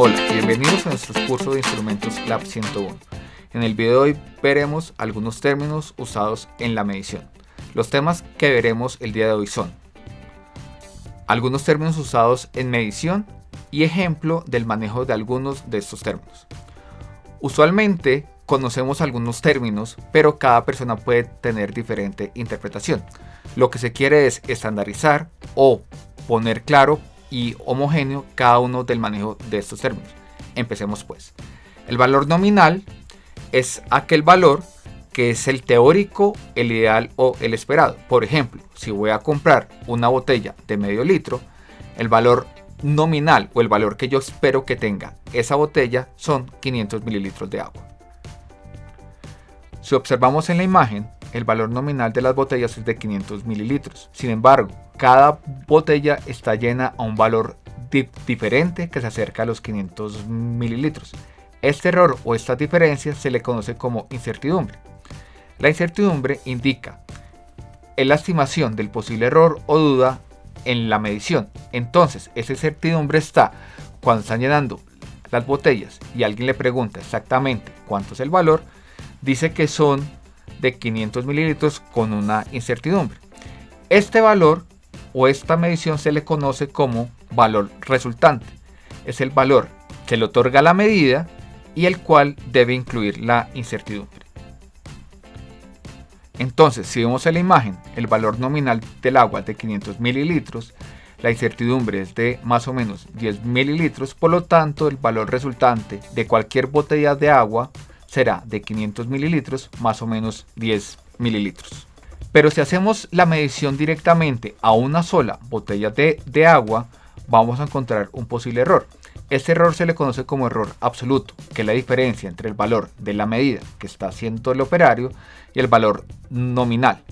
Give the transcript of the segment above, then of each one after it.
Hola, bienvenidos a nuestro curso de instrumentos Lab 101. En el video de hoy veremos algunos términos usados en la medición. Los temas que veremos el día de hoy son algunos términos usados en medición y ejemplo del manejo de algunos de estos términos. Usualmente conocemos algunos términos, pero cada persona puede tener diferente interpretación. Lo que se quiere es estandarizar o poner claro y homogéneo cada uno del manejo de estos términos. Empecemos pues. El valor nominal es aquel valor que es el teórico, el ideal o el esperado. Por ejemplo, si voy a comprar una botella de medio litro, el valor nominal o el valor que yo espero que tenga esa botella son 500 mililitros de agua. Si observamos en la imagen, el valor nominal de las botellas es de 500 mililitros. Sin embargo, cada botella está llena a un valor diferente que se acerca a los 500 mililitros. Este error o esta diferencia se le conoce como incertidumbre. La incertidumbre indica la estimación del posible error o duda en la medición. Entonces, esa incertidumbre está cuando están llenando las botellas y alguien le pregunta exactamente cuánto es el valor, dice que son de 500 mililitros con una incertidumbre. Este valor o esta medición se le conoce como valor resultante. Es el valor que le otorga la medida y el cual debe incluir la incertidumbre. Entonces, si vemos en la imagen el valor nominal del agua de 500 mililitros, la incertidumbre es de más o menos 10 mililitros, por lo tanto el valor resultante de cualquier botella de agua será de 500 mililitros más o menos 10 mililitros. Pero si hacemos la medición directamente a una sola botella de, agua, vamos a encontrar un posible error. Este error se le conoce como error absoluto, que es la diferencia entre el valor de la medida que está haciendo el operario y el valor nominal.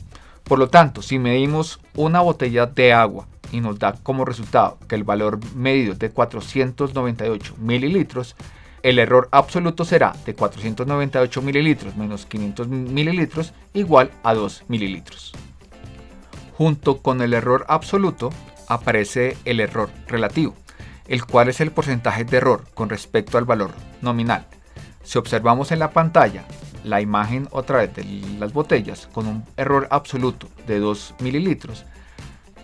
Por lo tanto, si medimos una botella de agua y nos da como resultado que el valor medido es de 498 mililitros, el error absoluto será de 498 mililitros menos 500 mililitros igual a 2 mililitros. Junto con el error absoluto aparece el error relativo el cual es el porcentaje de error con respecto al valor nominal. Si observamos en la pantalla la imagen otra vez de las botellas con un error absoluto de 2 mililitros,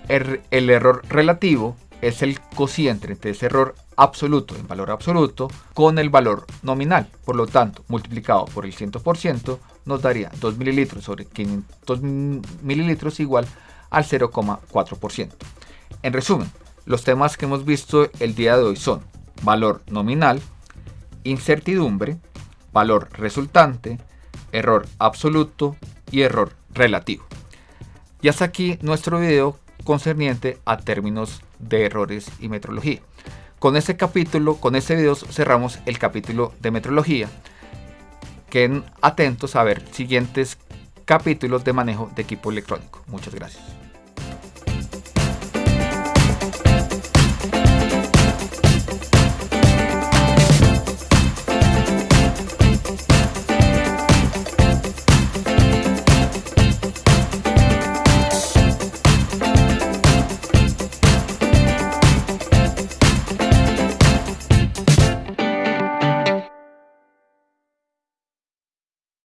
er, el, error relativo es el cociente entre ese error absoluto en valor absoluto con el valor nominal. Por lo tanto, multiplicado por el 100% nos daría 2 mililitros sobre 500 mililitros igual al 0,4%. En resumen, los temas que hemos visto el día de hoy son valor nominal, incertidumbre, valor resultante, error absoluto y error relativo. Y hasta aquí nuestro video concerniente a términos de errores y metrología. Con este capítulo, con este video cerramos el capítulo de metrología. Queden atentos a ver siguientes capítulos de manejo de equipo electrónico. Muchas gracias.